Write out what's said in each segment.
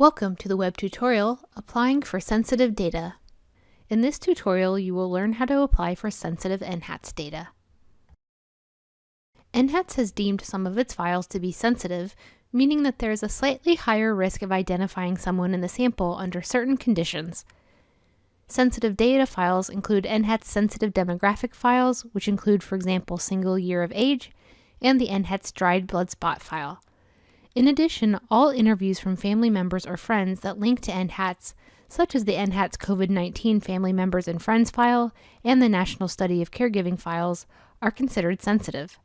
Welcome to the web tutorial, Applying for Sensitive Data. In this tutorial, you will learn how to apply for sensitive NHATS data. NHATS has deemed some of its files to be sensitive, meaning that there is a slightly higher risk of identifying someone in the sample under certain conditions. Sensitive data files include NHATS sensitive demographic files, which include, for example, single year of age, and the NHATS dried blood spot file. In addition, all interviews from family members or friends that link to NHATS, such as the NHATS COVID-19 Family Members and Friends file and the National Study of Caregiving files, are considered sensitive.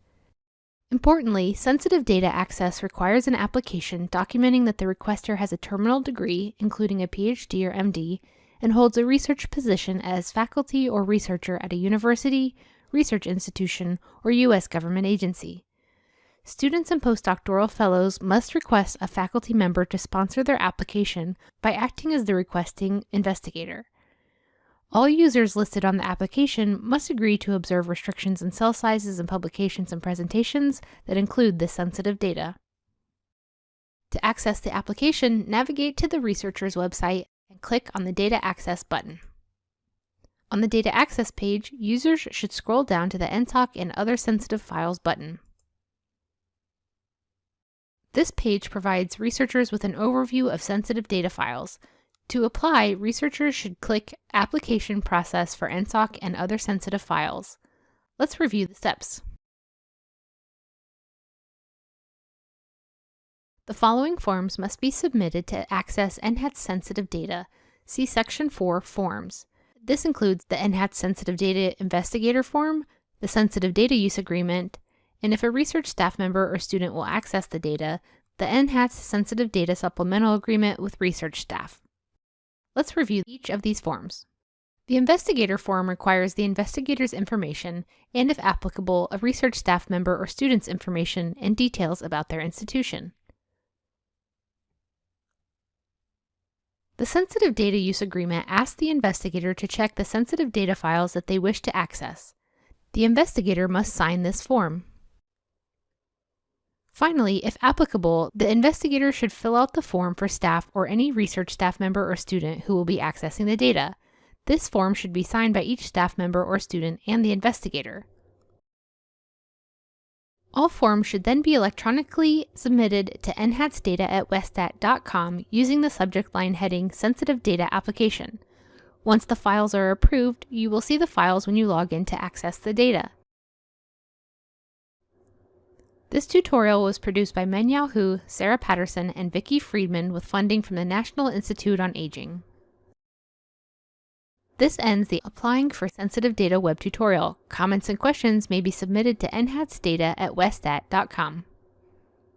Importantly, sensitive data access requires an application documenting that the requester has a terminal degree, including a PhD or MD, and holds a research position as faculty or researcher at a university, research institution, or U.S. government agency. Students and postdoctoral fellows must request a faculty member to sponsor their application by acting as the requesting investigator. All users listed on the application must agree to observe restrictions in cell sizes and publications and presentations that include this sensitive data. To access the application, navigate to the researcher's website and click on the Data Access button. On the Data Access page, users should scroll down to the NSOC and Other Sensitive Files button. This page provides researchers with an overview of sensitive data files. To apply, researchers should click Application Process for NSOC and other sensitive files. Let's review the steps. The following forms must be submitted to access NHATS sensitive data. See Section 4, Forms. This includes the NHATS Sensitive Data Investigator Form, the Sensitive Data Use Agreement, and if a research staff member or student will access the data, the NHATS Sensitive Data Supplemental Agreement with research staff. Let's review each of these forms. The investigator form requires the investigator's information and, if applicable, a research staff member or student's information and details about their institution. The Sensitive Data Use Agreement asks the investigator to check the sensitive data files that they wish to access. The investigator must sign this form. Finally, if applicable, the investigator should fill out the form for staff or any research staff member or student who will be accessing the data. This form should be signed by each staff member or student and the investigator. All forms should then be electronically submitted to nhatsdata at westat.com using the subject line heading Sensitive Data Application. Once the files are approved, you will see the files when you log in to access the data. This tutorial was produced by Mengyao Hu, Sarah Patterson, and Vicki Freedman with funding from the National Institute on Aging. This ends the Applying for Sensitive Data web tutorial. Comments and questions may be submitted to nhatsdata at westat.com.